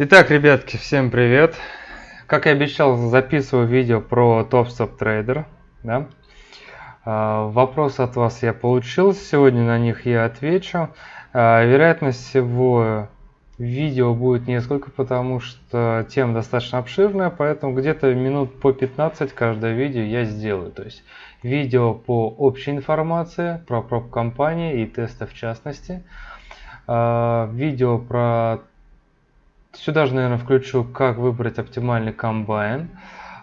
Итак, ребятки, всем привет! Как и обещал, записываю видео про TopStop Trader. Да? А, вопросы от вас я получил, сегодня на них я отвечу. А, вероятность всего видео будет несколько, потому что тема достаточно обширная, поэтому где-то минут по 15 каждое видео я сделаю. То есть видео по общей информации про проб компании и тесты в частности. А, видео про Сюда же, наверное, включу, как выбрать оптимальный комбайн.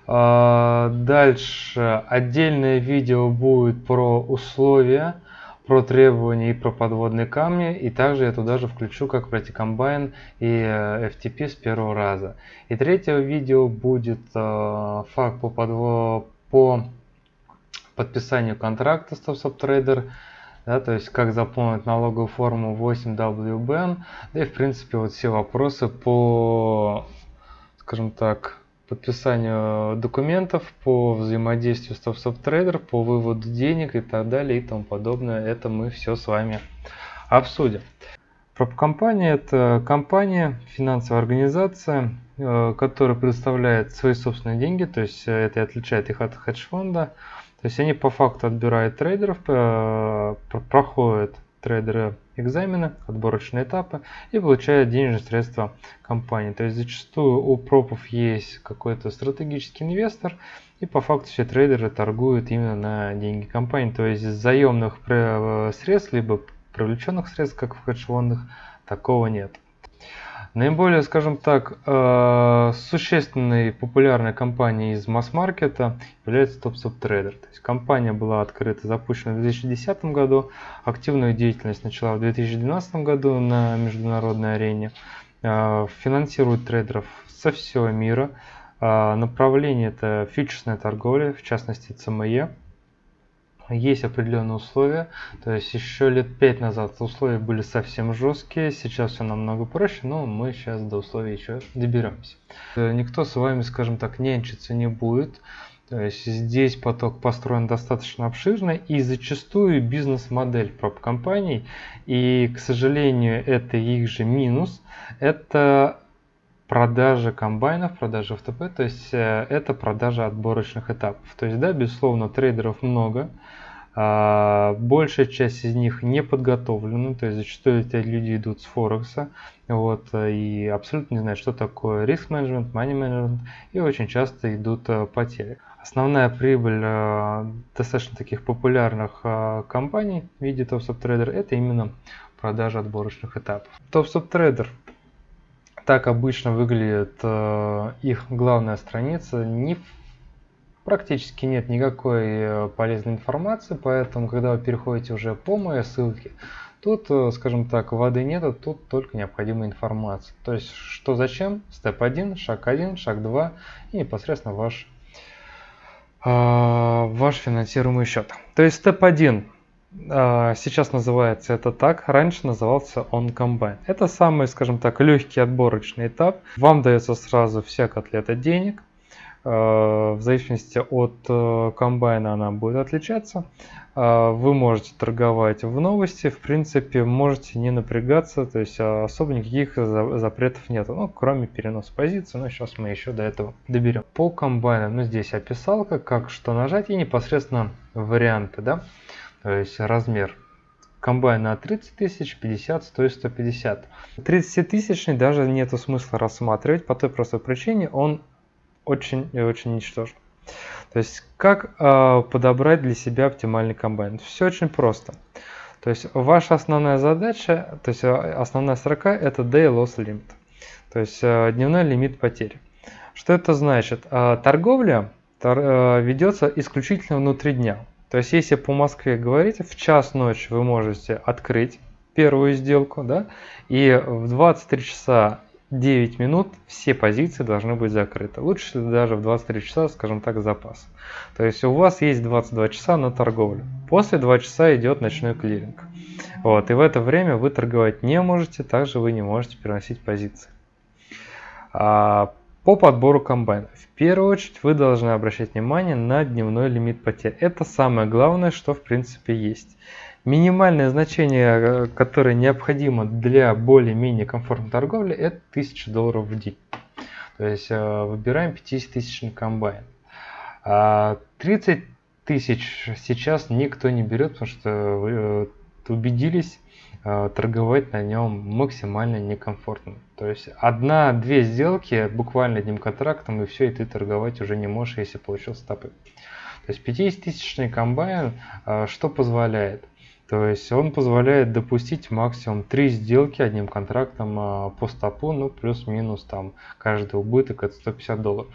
А, дальше отдельное видео будет про условия, про требования и про подводные камни. И также я туда же включу, как пройти комбайн и э, FTP с первого раза. И третье видео будет э, факт по, подво... по подписанию контракта с TopSubTrader да, то есть как заполнить налоговую форму 8WBN, да и в принципе вот все вопросы по, скажем так, подписанию документов, по взаимодействию с TopSubTrader, по выводу денег и так далее и тому подобное, это мы все с вами обсудим. Проб-компания – это компания, финансовая организация, э, которая предоставляет свои собственные деньги, то есть это отличает их от хедж-фонда, то есть они по факту отбирают трейдеров, э, проходят трейдеры экзамены, отборочные этапы и получают денежные средства компании. То есть зачастую у пропов есть какой-то стратегический инвестор, и по факту все трейдеры торгуют именно на деньги компании. То есть заемных э, средств, либо привлеченных средств, как в хедж-фондах, такого нет. Наиболее, скажем так, э, существенной популярной компанией из масс-маркета является TopSubTrader. То есть компания была открыта, запущена в 2010 году, активную деятельность начала в 2012 году на международной арене, э, финансирует трейдеров со всего мира. Э, направление это фьючерсная торговля, в частности CME есть определенные условия. То есть еще лет пять назад условия были совсем жесткие, сейчас все намного проще, но мы сейчас до условий еще доберемся. Э, никто с вами, скажем так, нянчиться не будет. То есть здесь поток построен достаточно обширно и зачастую бизнес-модель проб-компаний, и, к сожалению, это их же минус, это продажа комбайнов, продажа ФТП, то есть э, это продажа отборочных этапов. То есть, да, безусловно, трейдеров много, а, большая часть из них не подготовлена, то есть зачастую эти люди идут с Форекса, вот, и абсолютно не знают, что такое риск менеджмент, money менеджмент, и очень часто идут э, потери. Основная прибыль э, достаточно таких популярных компаний в виде TopSubTrader это именно продажа отборочных этапов. TopSubTrader так обычно выглядит э, их главная страница. Не, практически нет никакой э, полезной информации, поэтому, когда вы переходите уже по моей ссылке, тут, э, скажем так, воды нету, тут только необходимая информация. То есть, что зачем, степ 1, шаг 1, шаг 2 и непосредственно ваш, э, ваш финансируемый счет. То есть, степ 1 а, сейчас называется это так, раньше назывался он комбайн. Это самый, скажем так, легкий отборочный этап. Вам дается сразу вся котлета денег. А, в зависимости от э, комбайна она будет отличаться. А, вы можете торговать в новости, в принципе, можете не напрягаться, то есть особо никаких запретов нет, ну, кроме переноса позиции, но сейчас мы еще до этого доберем. По комбайнам, ну, здесь описалка, как что нажать и непосредственно варианты, да то есть размер комбайна 30 тысяч, 50, 100 150. 30 тысячный даже нету смысла рассматривать по той простой причине, он очень и очень ничтожен. То есть как э, подобрать для себя оптимальный комбайн? Все очень просто. То есть ваша основная задача, то есть а, основная строка это day loss limit, то есть э, дневной лимит потерь. Что это значит? Э, торговля тор, э, ведется исключительно внутри дня. То есть, если по Москве говорить, в час ночи вы можете открыть первую сделку, да, и в 23 часа 9 минут все позиции должны быть закрыты. Лучше даже в 23 часа, скажем так, запас. То есть у вас есть 22 часа на торговлю. После 2 часа идет ночной клиринг. Вот, и в это время вы торговать не можете, также вы не можете переносить позиции. А По подбору комбайна. В первую очередь вы должны обращать внимание на дневной лимит потерь. Это самое главное, что в принципе есть. Минимальное значение, э, которое необходимо для более-менее комфортной торговли, это 1000 долларов в день. То есть э, выбираем 50 тысячный комбайн. 30 а тысяч сейчас никто не берет, потому что вы э, убедились, торговать на нем максимально некомфортно. То есть одна-две сделки буквально одним контрактом и все, и ты торговать уже не можешь, если получил стопы. То есть 50-тысячный комбайн э, что позволяет? То есть он позволяет допустить максимум 3 сделки одним контрактом э, по стопу, ну плюс-минус там каждый убыток это 150 долларов.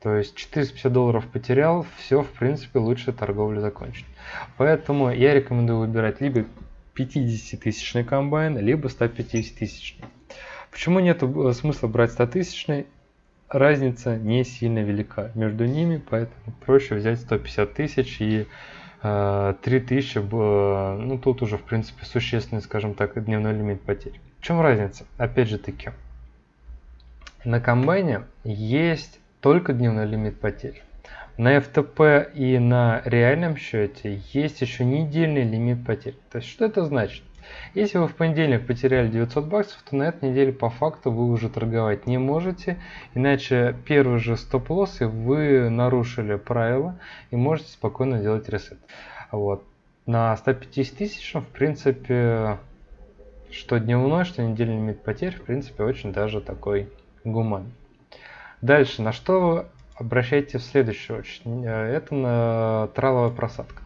То есть 450 долларов потерял, все в принципе лучше торговлю закончить. Поэтому я рекомендую выбирать либо 50-тысячный комбайн, либо 150-тысячный. Почему нет э, смысла брать 100-тысячный? Разница не сильно велика между ними, поэтому проще взять 150 тысяч и э, 3000, э, ну тут уже в принципе существенный, скажем так, дневной лимит потерь. В чем разница? Опять же таки, на комбайне есть только дневной лимит потерь. На FTP и на реальном счете есть еще недельный лимит потерь. То есть что это значит? Если вы в понедельник потеряли 900 баксов, то на этой неделе по факту вы уже торговать не можете, иначе первый же стоп-лосс и вы нарушили правила и можете спокойно делать ресет. Вот. На 150 тысяч, в принципе, что дневной, что недельный лимит потерь, в принципе, очень даже такой гуман. Дальше, на что обращайте в следующую очередь. Э, это на траловая просадка.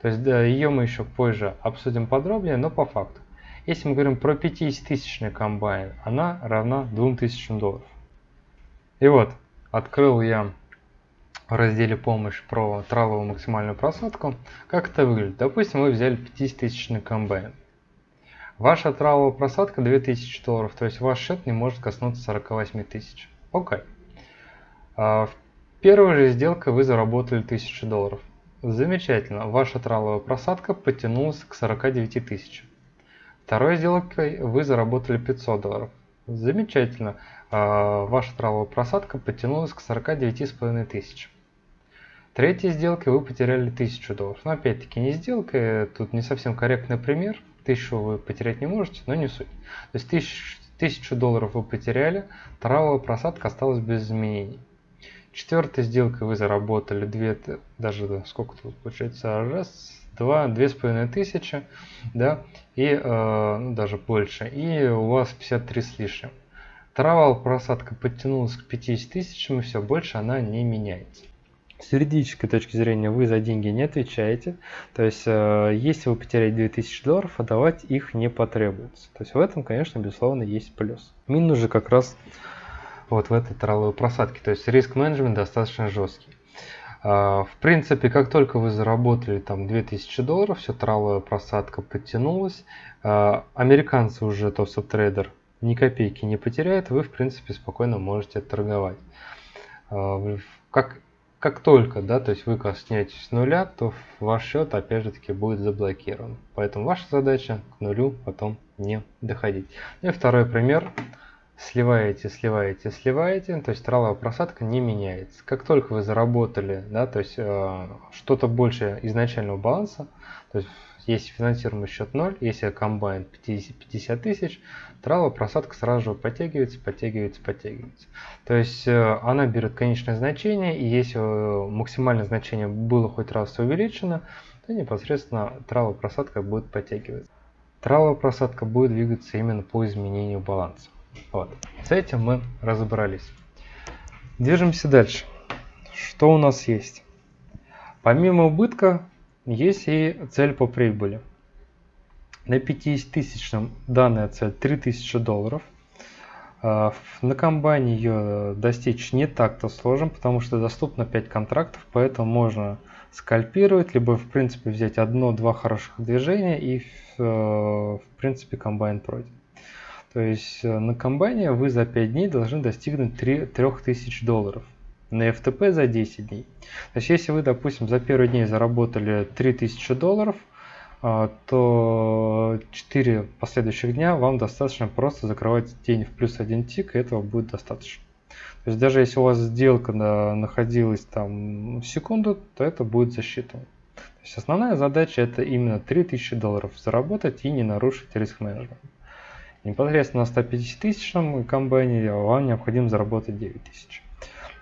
То есть да, ее мы еще позже обсудим подробнее, но по факту. Если мы говорим про 50-тысячный комбайн, она равна 2000 долларов. И вот, открыл я в разделе помощь про траловую максимальную просадку. Как это выглядит? Допустим, вы взяли 50-тысячный комбайн. Ваша траловая просадка 2000 долларов, то есть ваш счет не может коснуться 48 тысяч. Окей. Okay. А, первой же сделке вы заработали 1000 долларов. Замечательно, ваша траловая просадка подтянулась к 49 тысяч. Второй сделкой вы заработали 500 долларов. Замечательно, а, ваша траловая просадка подтянулась к 49,5 тысяч. Третьей сделкой вы потеряли 1000 долларов. Но опять-таки не сделка, тут не совсем корректный пример. 1000 вы потерять не можете, но не суть. То есть 1000, 1000 долларов вы потеряли, траловая просадка осталась без изменений. Четвертой сделкой вы заработали 2, даже сколько тут получается, раз, два, две с половиной тысячи, да, и э, ну, даже больше, и у вас 53 с лишним. Травал просадка подтянулась к 50 тысячам, и все, больше она не меняется. С юридической точки зрения вы за деньги не отвечаете. То есть, э, если вы потеряете 2000 долларов, отдавать их не потребуется. То есть, в этом, конечно, безусловно, есть плюс. Минус же как раз вот в этой траловой просадке. То есть риск менеджмент достаточно жесткий. А, в принципе, как только вы заработали там 2000 долларов, все траловая просадка подтянулась, а, американцы уже топ трейдер ни копейки не потеряет, вы в принципе спокойно можете торговать. А, как, как только, да, то есть вы коснетесь нуля, то ваш счет опять же таки будет заблокирован. Поэтому ваша задача к нулю потом не доходить. И второй пример сливаете, сливаете, сливаете, то есть траловая просадка не меняется. Как только вы заработали, да, то есть э, что-то больше изначального баланса, то есть если финансируемый счет 0, если комбайн 50, 50 тысяч, траловая просадка сразу же подтягивается, подтягивается, подтягивается. То есть э, она берет конечное значение, и если э, максимальное значение было хоть раз увеличено, то непосредственно траловая просадка будет подтягиваться. Траловая просадка будет двигаться именно по изменению баланса. Вот. С этим мы разобрались. Движемся дальше. Что у нас есть? Помимо убытка есть и цель по прибыли. На 50 тысячном данная цель 3000 долларов. А, на комбайне ее достичь не так-то сложно, потому что доступно 5 контрактов, поэтому можно скальпировать, либо в принципе взять одно-два хороших движения и в э, принципе комбайн пройдет. То есть э, на комбайне вы за 5 дней должны достигнуть 3, 3000 долларов. На FTP за 10 дней. То есть если вы, допустим, за первый день заработали 3000 долларов, а, то 4 последующих дня вам достаточно просто закрывать день в плюс 1 тик, и этого будет достаточно. То есть даже если у вас сделка находилась там секунду, то это будет засчитано. То есть основная задача это именно 3000 долларов заработать и не нарушить риск менеджмент. Непосредственно на 150 тысячном комбайне вам необходимо заработать 9 тысяч.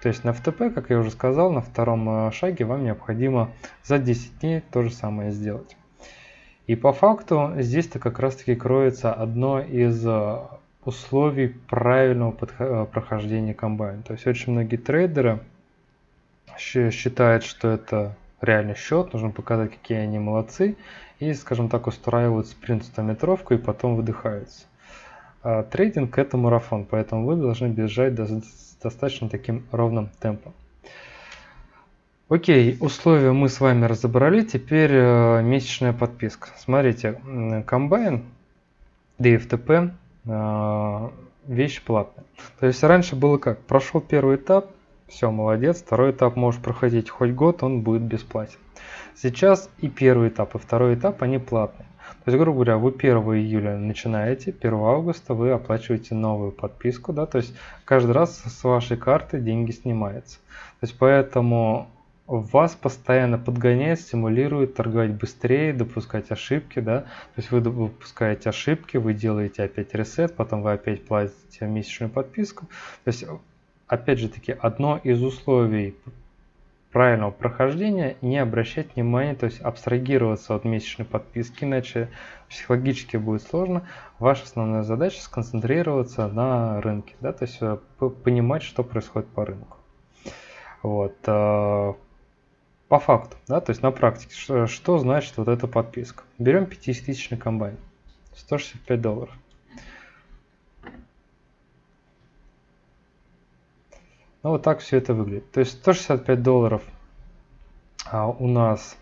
То есть на FTP, как я уже сказал, на втором э, шаге вам необходимо за 10 дней то же самое сделать. И по факту здесь-то как раз таки кроется одно из э, условий правильного э, прохождения комбайна. То есть очень многие трейдеры считают, что это реальный счет, нужно показать, какие они молодцы, и, скажем так, устраивают спринт 100 метровку и потом выдыхаются. А трейдинг это марафон, поэтому вы должны бежать достаточно таким ровным темпом. Окей, условия мы с вами разобрали, теперь э, месячная подписка. Смотрите, комбайн DFTP э, вещь платная. То есть раньше было как, прошел первый этап, все, молодец, второй этап можешь проходить хоть год, он будет бесплатен. Сейчас и первый этап, и второй этап, они платные. То есть, грубо говоря, вы 1 июля начинаете, 1 августа вы оплачиваете новую подписку, да, то есть каждый раз с вашей карты деньги снимаются. То есть поэтому вас постоянно подгоняет, стимулирует торговать быстрее, допускать ошибки, да, то есть вы допускаете ошибки, вы делаете опять ресет, потом вы опять платите месячную подписку. То есть, опять же таки, одно из условий правильного прохождения не обращать внимания, то есть абстрагироваться от месячной подписки, иначе психологически будет сложно. Ваша основная задача сконцентрироваться на рынке, да, то есть э, понимать, что происходит по рынку. Вот. Э, по факту, да, то есть на практике, что, что значит вот эта подписка. Берем 50-тысячный комбайн, 165 долларов. Ну, вот так все это выглядит. То есть 165 долларов а, у нас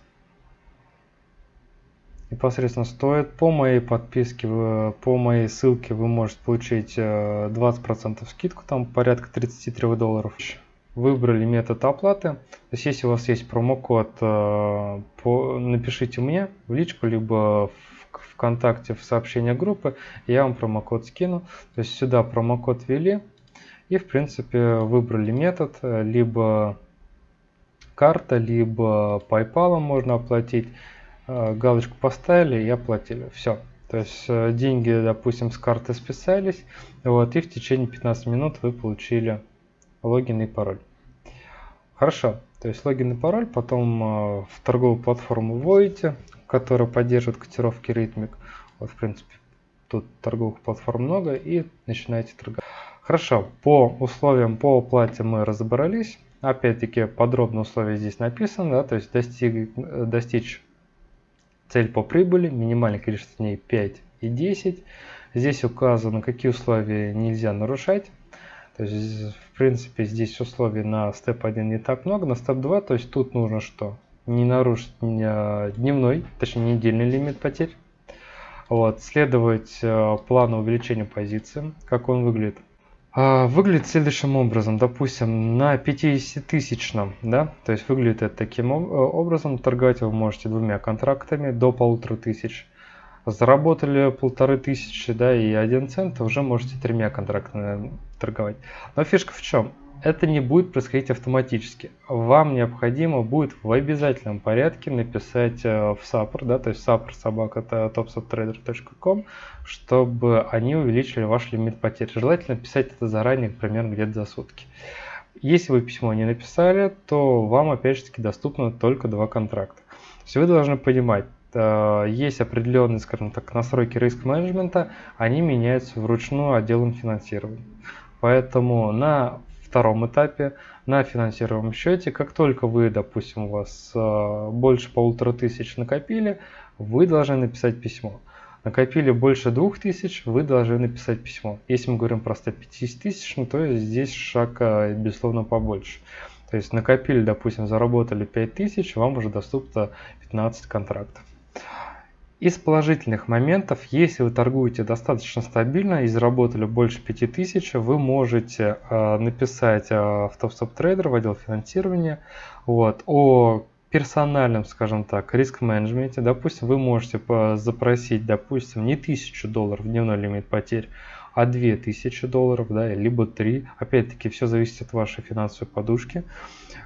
непосредственно стоит. По моей подписке, по моей ссылке вы можете получить 20% э, скидку, там порядка 33 долларов. Выбрали метод оплаты. То есть если у вас есть промокод, э, по, напишите мне в личку, либо в ВКонтакте в сообщение группы, я вам промокод скину. То есть сюда промокод ввели, и в принципе выбрали метод, э, либо карта, либо PayPal можно оплатить. Э, галочку поставили и оплатили. Все. То есть э, деньги, допустим, с карты списались, вот, и в течение 15 минут вы получили логин и пароль. Хорошо. То есть логин и пароль, потом в торговую платформу вводите, которая поддерживает котировки ритмик. Вот, в принципе, тут торговых платформ много, и начинаете торговать. Хорошо, по условиям по оплате мы разобрались. Опять-таки подробно условия здесь написаны, да, то есть достиг, достичь цель по прибыли, минимальное количество дней 5 и 10. Здесь указано, какие условия нельзя нарушать. То есть, в принципе, здесь условий на степ 1 не так много, на степ 2, то есть тут нужно что? Не нарушить дневной, точнее недельный лимит потерь. Вот, следовать э, плану увеличения позиции, как он выглядит. А, выглядит следующим образом, допустим, на 50-тысячном, да, то есть выглядит это таким э, образом, торговать вы можете двумя контрактами до полутора тысяч. Заработали полторы тысячи, да, и один цент, уже можете тремя контрактами торговать. Но фишка в чем? Это не будет происходить автоматически. Вам необходимо будет в обязательном порядке написать э, в SAPR, да, то есть SAPR собака это topsuptrader.com, чтобы они увеличили ваш лимит потерь. Желательно писать это заранее, примерно где-то за сутки. Если вы письмо не написали, то вам опять же таки доступно только два контракта. То есть вы должны понимать, э, есть определенные, скажем так, настройки риск-менеджмента, они меняются вручную отделом финансирования. Поэтому на втором этапе на финансируемом счете. Как только вы, допустим, у вас э, больше полутора тысяч накопили, вы должны написать письмо. Накопили больше двух тысяч, вы должны написать письмо. Если мы говорим про 150 тысяч, то здесь шаг, э, безусловно, побольше. То есть накопили, допустим, заработали 5000, вам уже доступно 15 контрактов. Из положительных моментов, если вы торгуете достаточно стабильно и заработали больше 5000, вы можете э, написать э, в TopStop Trader в отдел финансирования вот, о персональном, скажем так, риск-менеджменте. Допустим, вы можете запросить, допустим, не 1000 долларов дневной лимит потерь, а 2000 долларов, да, либо 3. Опять-таки, все зависит от вашей финансовой подушки.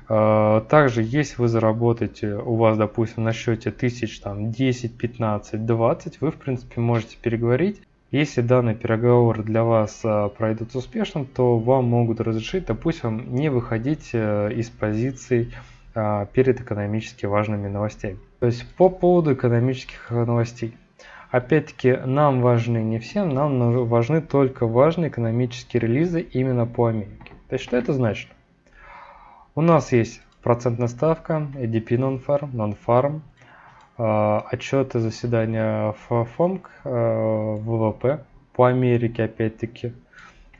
А, также, если вы заработаете, у вас, допустим, на счете тысяч там 10, 15, 20, вы, в принципе, можете переговорить. Если данный переговор для вас а, пройдут успешно, то вам могут разрешить, допустим, не выходить э, из позиций а, перед экономически важными новостями. То есть по поводу экономических новостей. Опять-таки, нам важны не всем, нам важны только важные экономические релизы именно по Америке. То есть, что это значит? У нас есть процентная ставка, ADP Non-Farm, Non-Farm, э, отчеты заседания ФОМК, э, ВВП по Америке опять-таки,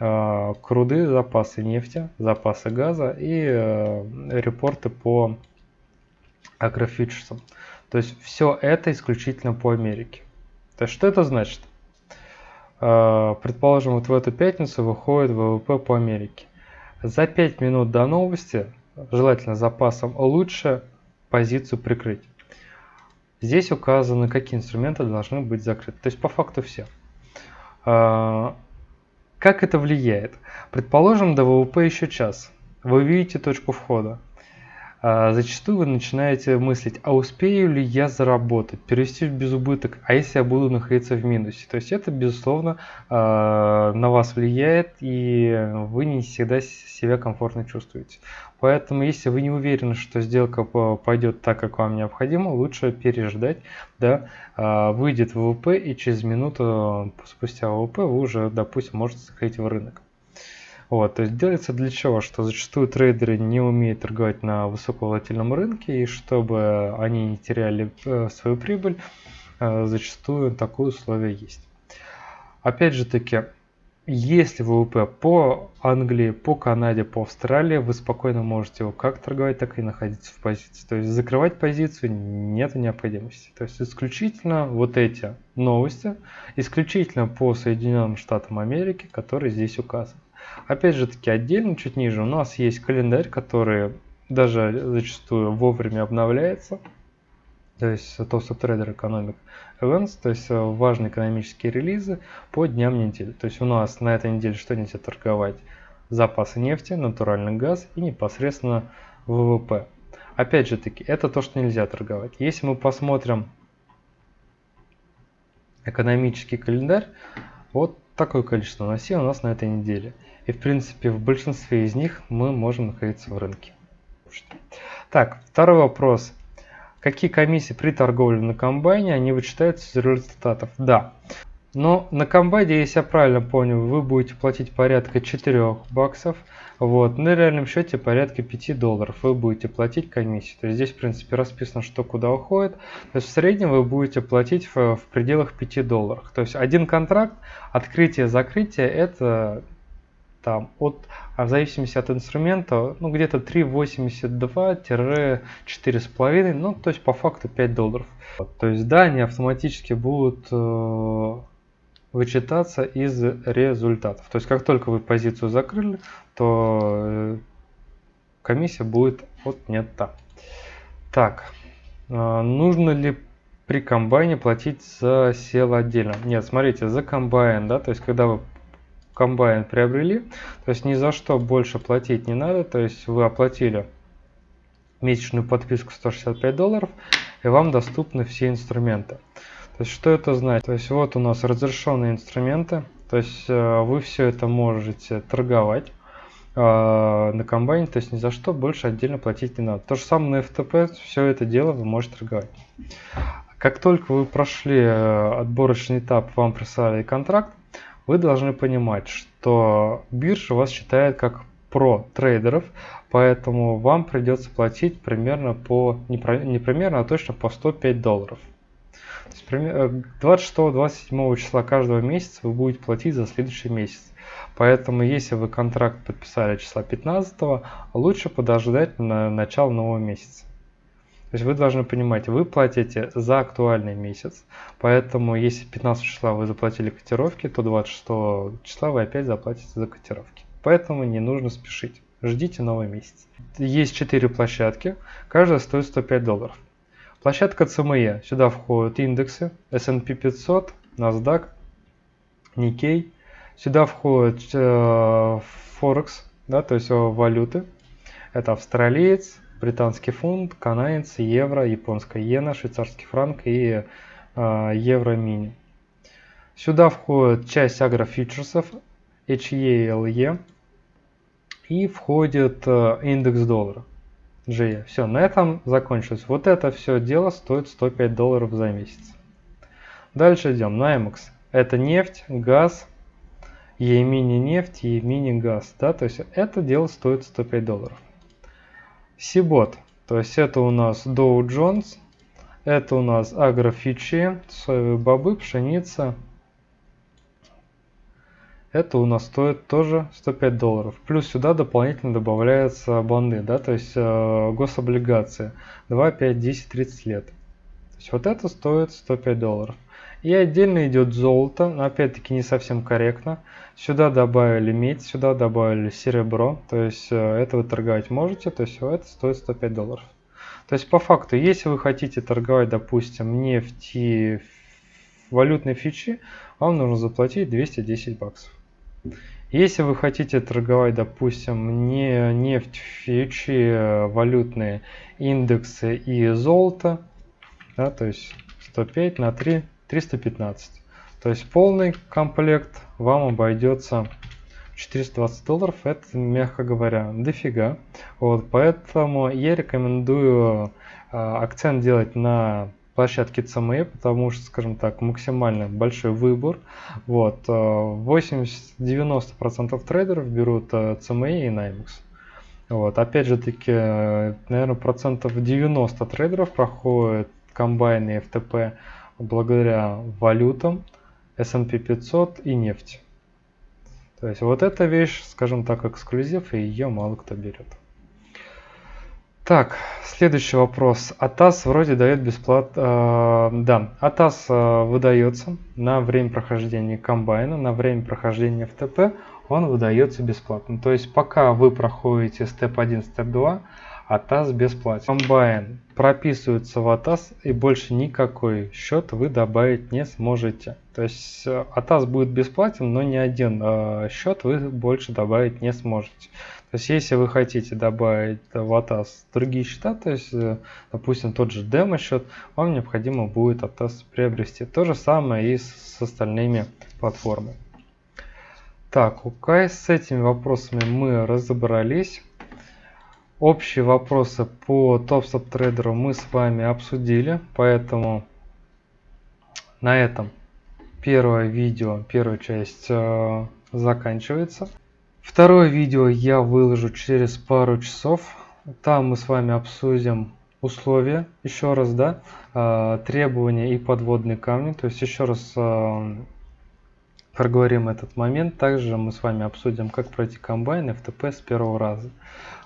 э, круды, запасы нефти, запасы газа и репорты по агрофьючерсам. То есть все это исключительно по Америке. То есть что это значит? А, предположим, вот в эту пятницу выходит ВВП по Америке. За 5 минут до новости, желательно запасом, лучше позицию прикрыть. Здесь указаны, какие инструменты должны быть закрыты. То есть по факту все. А, как это влияет? Предположим, до ВВП еще час. Вы видите точку входа. А, зачастую вы начинаете мыслить, а успею ли я заработать, перевести в безубыток, а если я буду находиться в минусе. То есть это, безусловно, а, на вас влияет, и вы не всегда себя комфортно чувствуете. Поэтому, если вы не уверены, что сделка пойдет так, как вам необходимо, лучше переждать, да, а, выйдет ВВП, и через минуту спустя ВВП вы уже, допустим, можете заходить в рынок. Вот, то есть делается для чего? Что зачастую трейдеры не умеют торговать на высоковолатильном рынке, и чтобы они не теряли э, свою прибыль, э, зачастую такое условие есть. Опять же таки, если ВВП по Англии, по Канаде, по Австралии, вы спокойно можете его как торговать, так и находиться в позиции. То есть закрывать позицию нет необходимости. То есть исключительно вот эти новости, исключительно по Соединенным Штатам Америки, которые здесь указаны. Опять же таки отдельно, чуть ниже, у нас есть календарь, который даже зачастую вовремя обновляется. То есть Toast Trader Economic Events, то есть э, важные экономические релизы по дням недели. То есть у нас на этой неделе что нельзя торговать? Запасы нефти, натуральный газ и непосредственно ВВП. Опять же таки, это то, что нельзя торговать. Если мы посмотрим экономический календарь, вот такое количество носей у нас на этой неделе. И в принципе в большинстве из них мы можем находиться в рынке. Так, второй вопрос. Какие комиссии при торговле на комбайне, они вычитаются из результатов? Да. Но на комбайне, если я правильно понял, вы будете платить порядка 4 баксов. Вот, на реальном счете порядка 5 долларов вы будете платить комиссию. То есть здесь, в принципе, расписано, что куда уходит. То есть в среднем вы будете платить в, в пределах 5 долларов. То есть один контракт, открытие-закрытие, это там от, а в зависимости от инструмента, ну где-то 3,82-4,5, ну то есть по факту 5 долларов. То есть да, они автоматически будут э, вычитаться из результатов. То есть как только вы позицию закрыли, то э, комиссия будет отнята. Так, э, нужно ли при комбайне платить за сел отдельно? Нет, смотрите, за комбайн, да, то есть когда вы комбайн приобрели, то есть ни за что больше платить не надо, то есть вы оплатили месячную подписку 165 долларов, и вам доступны все инструменты. То есть что это значит? То есть вот у нас разрешенные инструменты, то есть э, вы все это можете торговать э, на комбайне, то есть ни за что больше отдельно платить не надо. То же самое на FTP, все это дело вы можете торговать. Как только вы прошли э, отборочный этап, вам прислали контракт, вы должны понимать, что биржа вас считает как про трейдеров, поэтому вам придется платить примерно по, не, про, не примерно, а точно по 105 долларов. 26-27 э, числа каждого месяца вы будете платить за следующий месяц. Поэтому, если вы контракт подписали числа 15, лучше подождать на начало нового месяца. То есть вы должны понимать, вы платите за актуальный месяц, поэтому если 15 числа вы заплатили котировки, то 26 числа вы опять заплатите за котировки. Поэтому не нужно спешить. Ждите новый месяц. Есть 4 площадки, каждая стоит 105 долларов. Площадка CME. Сюда входят индексы S&P 500, NASDAQ, Nikkei, Сюда входит э, Форекс, да, то есть валюты. Это австралиец, британский фунт, канадец, евро, японская иена, швейцарский франк и э, евро мини. Сюда входит часть агрофьючерсов HELE и входит э, индекс доллара GE. Все, на этом закончилось. Вот это все дело стоит 105 долларов за месяц. Дальше идем. NYMEX. Это нефть, газ, E-мини нефть, E-мини газ. Да? То есть это дело стоит 105 долларов. Сибот. То есть это у нас Dow Jones. Это у нас агрофичи, соевые бобы, пшеница, это у нас стоит тоже 105 долларов. Плюс сюда дополнительно добавляются банды, да, то есть э, гособлигации 2, 5, 10, 30 лет. То есть вот это стоит 105 долларов. И отдельно идет золото, но опять-таки не совсем корректно. Сюда добавили медь, сюда добавили серебро, то есть э, это вы торговать можете, то есть это стоит 105 долларов. То есть по факту, если вы хотите торговать, допустим, нефть и валютные фичи, вам нужно заплатить 210 баксов. Если вы хотите торговать, допустим, не нефть, фьючи, валютные индексы и золото, да, то есть 105 на 3, 315. То есть полный комплект вам обойдется 420 долларов, это, мягко говоря, дофига. Вот, поэтому я рекомендую э, акцент делать на площадки CME, потому что, скажем так, максимально большой выбор. Вот, 80-90% э, трейдеров берут CME и NYMEX. Вот, опять же таки, наверное, процентов 90 трейдеров проходят комбайны FTP благодаря валютам, S&P 500 и нефти. То есть вот эта вещь, скажем так, эксклюзив, и ее мало кто берет. Так, следующий вопрос. АТАС вроде дает бесплатно. Э, да, АТАС э, выдается на время прохождения комбайна, на время прохождения ФТП он выдается бесплатно. То есть пока вы проходите степ 1, степ 2, АТАС бесплатен. Комбайн прописывается в АТАС и больше никакой счет вы добавить не сможете. То есть э, АТАС будет бесплатен, но ни один э, счет вы больше добавить не сможете. То есть, если вы хотите добавить в ATAS другие счета, то есть, э, допустим, тот же демо-счет, вам необходимо будет ATAS приобрести. То же самое и с остальными платформами. Так, окей, с этими вопросами мы разобрались. Общие вопросы по TopStop трейдеру мы с вами обсудили, поэтому на этом первое видео, первая часть э, заканчивается. Второе видео я выложу через пару часов. Там мы с вами обсудим условия, еще раз, да, э, требования и подводные камни. То есть еще раз э, проговорим этот момент. Также мы с вами обсудим, как пройти комбайн FTP с первого раза.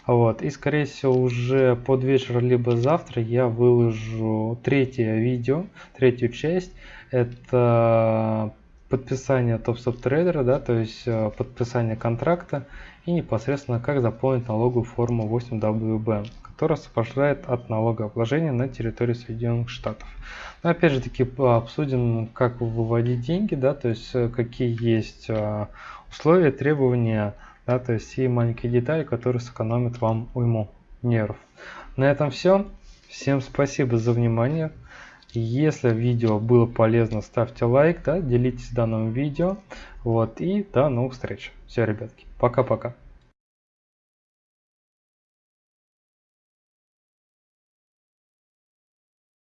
Вот. И скорее всего уже под вечер, либо завтра я выложу третье видео, третью часть. Это подписание топ-стоп трейдера, да, то есть э, подписание контракта и непосредственно как заполнить налоговую форму 8WB, которая освобождает от налогообложения на территории Соединенных Штатов. Но опять же таки обсудим, как выводить деньги, да, то есть э, какие есть э, условия, требования, да, то есть и маленькие детали, которые сэкономят вам уйму нервов. На этом все. Всем спасибо за внимание. Если видео было полезно, ставьте лайк, да, делитесь данным видео. Вот, и до новых встреч. Все, ребятки, пока-пока.